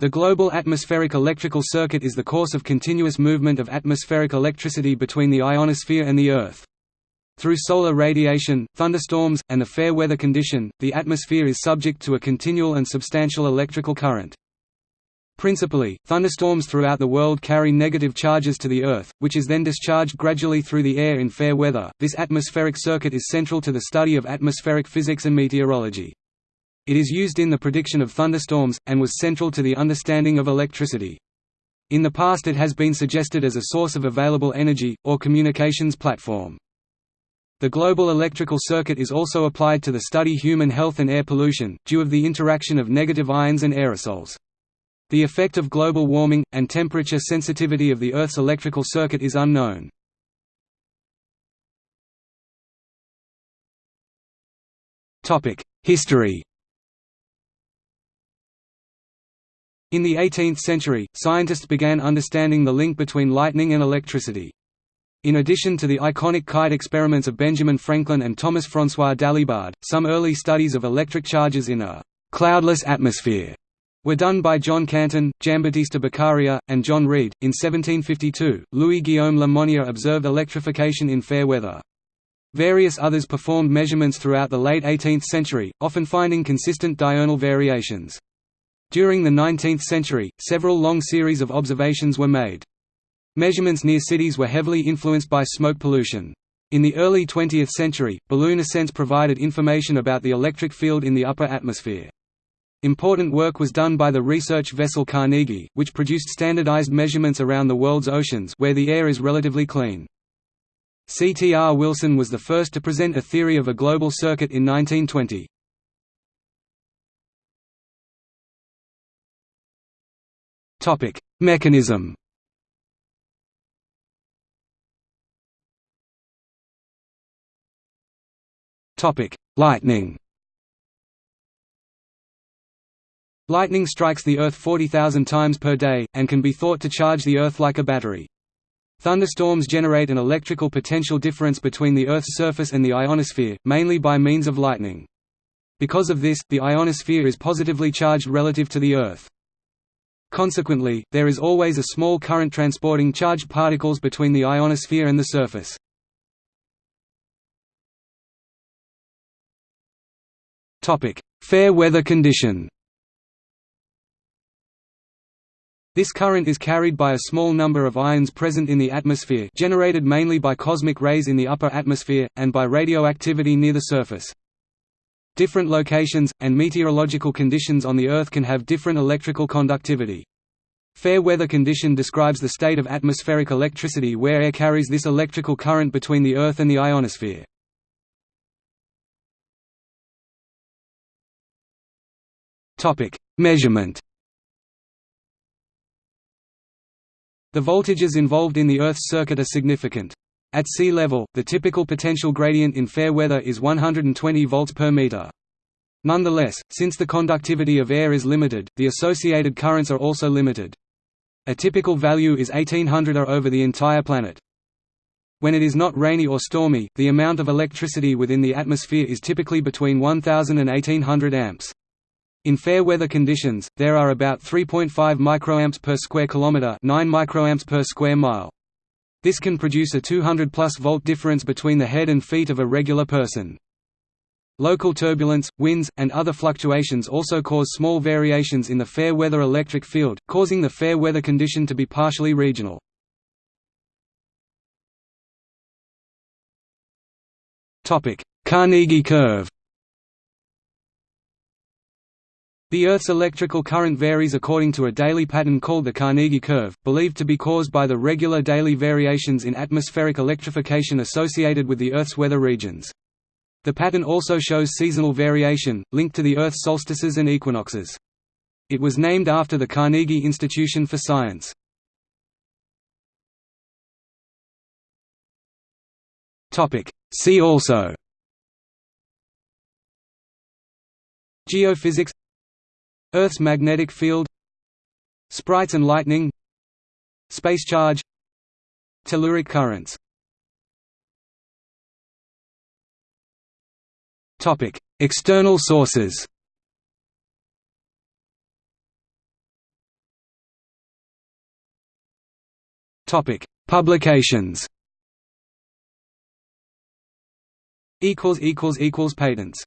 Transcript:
The global atmospheric electrical circuit is the course of continuous movement of atmospheric electricity between the ionosphere and the Earth. Through solar radiation, thunderstorms, and the fair weather condition, the atmosphere is subject to a continual and substantial electrical current. Principally, thunderstorms throughout the world carry negative charges to the Earth, which is then discharged gradually through the air in fair weather. This atmospheric circuit is central to the study of atmospheric physics and meteorology. It is used in the prediction of thunderstorms, and was central to the understanding of electricity. In the past it has been suggested as a source of available energy, or communications platform. The global electrical circuit is also applied to the study human health and air pollution, due of the interaction of negative ions and aerosols. The effect of global warming, and temperature sensitivity of the Earth's electrical circuit is unknown. History In the 18th century, scientists began understanding the link between lightning and electricity. In addition to the iconic kite experiments of Benjamin Franklin and Thomas François Dalibard, some early studies of electric charges in a «cloudless atmosphere» were done by John Canton, Giambattista Beccaria, and John Reid. In 1752, Louis-Guillaume Lemonnier observed electrification in fair weather. Various others performed measurements throughout the late 18th century, often finding consistent diurnal variations. During the 19th century, several long series of observations were made. Measurements near cities were heavily influenced by smoke pollution. In the early 20th century, balloon ascents provided information about the electric field in the upper atmosphere. Important work was done by the research vessel Carnegie, which produced standardized measurements around the world's oceans where the air is relatively clean. C. T. R. Wilson was the first to present a theory of a global circuit in 1920. Topic: Mechanism. Topic: Lightning. Lightning strikes the Earth 40,000 times per day, and can be thought to charge the Earth like a battery. Thunderstorms generate an electrical potential difference between the Earth's surface and the ionosphere, mainly by means of lightning. Because of this, the ionosphere is positively charged relative to the Earth. Consequently, there is always a small current transporting charged particles between the ionosphere and the surface. Fair weather condition This current is carried by a small number of ions present in the atmosphere generated mainly by cosmic rays in the upper atmosphere, and by radioactivity near the surface. Different locations, and meteorological conditions on the Earth can have different electrical conductivity. Fair weather condition describes the state of atmospheric electricity where air carries this electrical current between the Earth and the ionosphere. Measurement The voltages involved in the Earth's circuit are significant. At sea level, the typical potential gradient in fair weather is 120 volts per meter. Nonetheless, since the conductivity of air is limited, the associated currents are also limited. A typical value is 1800 A over the entire planet. When it is not rainy or stormy, the amount of electricity within the atmosphere is typically between 1000 and 1800 amps. In fair weather conditions, there are about 3.5 microamps per square kilometer, 9 microamps per square mile. This can produce a 200 plus volt difference between the head and feet of a regular person. Local turbulence, winds, and other fluctuations also cause small variations in the fair weather electric field, causing the fair weather condition to be partially regional. Carnegie curve The Earth's electrical current varies according to a daily pattern called the Carnegie curve, believed to be caused by the regular daily variations in atmospheric electrification associated with the Earth's weather regions. The pattern also shows seasonal variation, linked to the Earth's solstices and equinoxes. It was named after the Carnegie Institution for Science. See also Geophysics Earth's magnetic field Sprites and lightning Space charge Telluric currents. External sources. Publications. Equals equals equals patents.